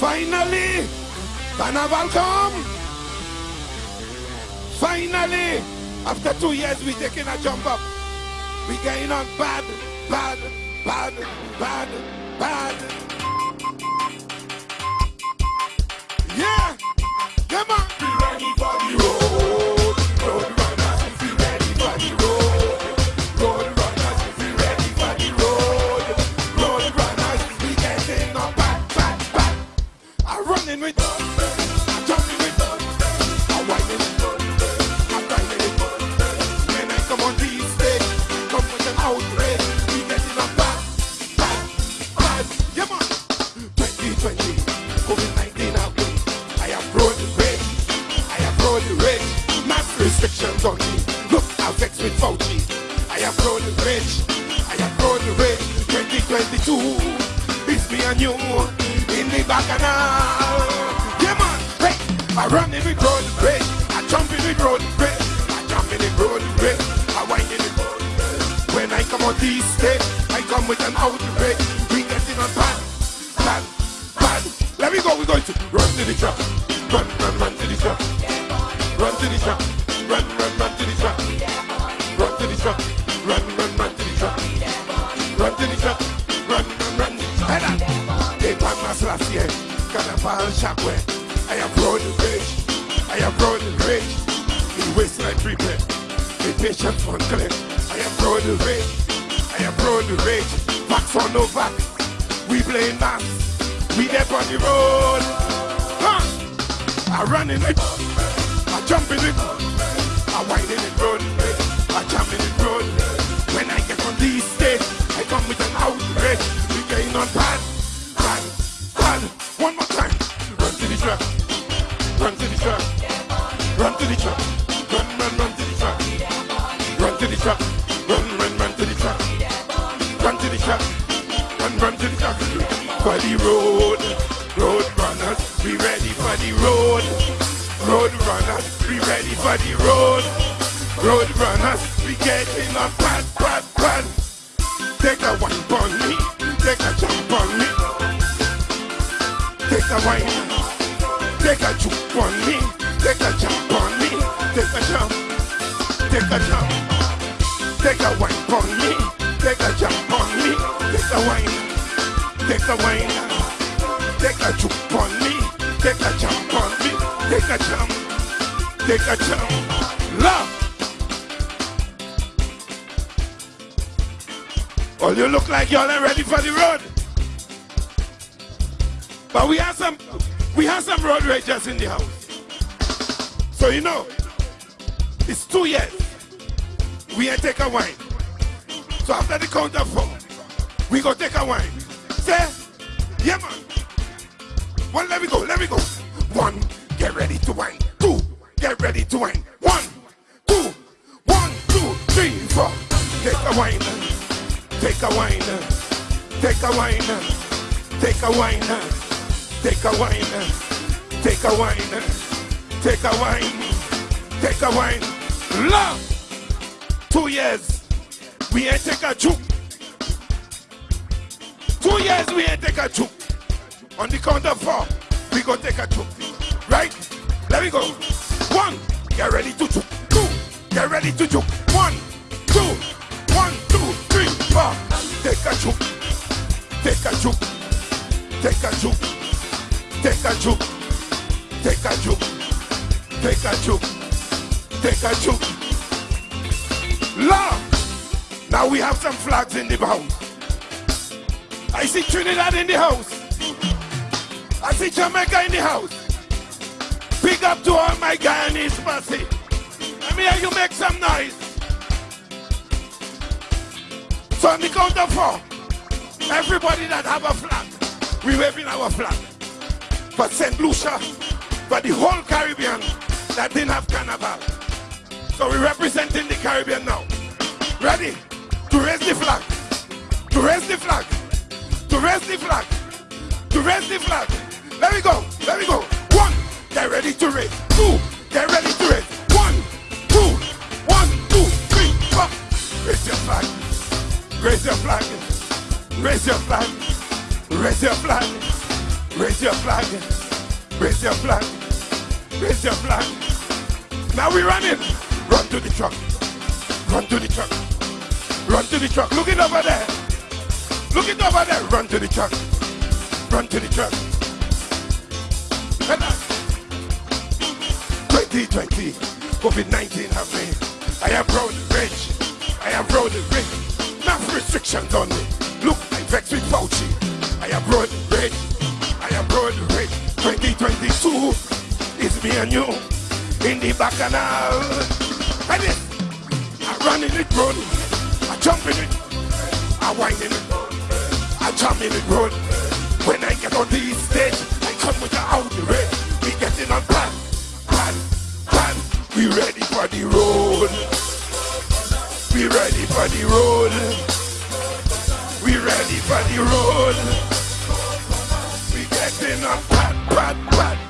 Finally, Carnival come. Finally, after two years, we taking a jump up. We going on bad, bad, bad, bad, bad. Me. Look, I've vexed with Fauci. I am road rich. I am road rich. 2022, it's me and you in the back bacchanal. Yeah, man. Hey, I run in with road rage. I jump in with road rage. I jump in the road rage. I wind in with road rage. When I come on these stage, I come with an outrage. We getting on bad, bad, bad. Let me go. We're going to run to the trap. Run, run, run to the trap. Run to the truck. Run, run, run to the truck. Run to the truck. Run, run, run to the truck. Run to the truck. Run, run, run. Head on. They pan my last year. Carnival. I have road rage. I have road rage. In waistline treatment. The patient's on clip. I have road rage. I have road rage. Vax or no vax. We playing mass. We there on the road. I run in it. I jump in it. On bad, bad, bad. One more time. Run to the truck. Run to the truck. Run to the truck. Run, run, run to the truck. Run to the truck. Run, run, run to the truck. Run to the truck. Run, run to the truck. For the road. Road runners, we ready for the road. Road runners, we ready for the road. Road runners, we getting on bad, bad, bad. Take a one on me, take a jump on me. Take a wine, take a juke on me, take a jump on me, take a jump, take a jump. Take a wine on me, take a jump on me, take a wine, take a wine. Take a jump on me, take a jump on me, take a jump, take a jump. Love. Oh, you look like y'all ain't ready for the road. But we have some, we have some road ragers in the house. So you know, it's two years. We ain't take a wine. So after the count of four, we go take a wine. Say, yeah man. One, let me go, let me go. One, get ready to wine. Two, get ready to wine. One, two, one, two, three, four. Take a wine, take a wine, take a wine, take a wine, take a wine, take a wine, take a wine, take a wine. Love. Two years, we ain't take a juke. Two years, we ain't take a juke. On the count of four, we go take a juke. Right? Let me go. One, get ready to juke. Two, get ready to juke. One, a juke. Take a juke. Take a juke. Take a juke. Love. Now we have some flags in the house. I see Trinidad in the house. I see Jamaica in the house. Big up to all my Guyanese mercy. Let me hear you make some noise. So on the count of four, everybody that have a flag, we waving our flag. For St. Lucia, for the whole Caribbean that didn't have carnival. So we're representing the Caribbean now. Ready? To raise the flag. To raise the flag. To raise the flag. To raise the flag. Let me go. Let me go. One. Get ready to raise. Two. Get ready to raise. One. Two. One, two, three, four. Raise your flag. Raise your flag. Raise your flag. Raise your flag. Raise your flag. Raise your flag. Raise your flag. Now we running. Run to the truck. Run to the truck. Run to the truck. Look it over there. Look it over there. Run to the truck. Run to the truck. 2020, COVID-19 have. I am proud and rich. I am proud and rich. Enough restrictions on me. Look, I vex with Fauci. I am proud and rich. 2022 is me and you in the bacchanal. And this, I run in it road. I jump in it. I whine in it. I jump in it road. When I get on the stage, I come with the outrage. We getting on plan, plan, plan. We ready for the road. We ready for the road. We ready for the road. We getting on plan, plan, plan.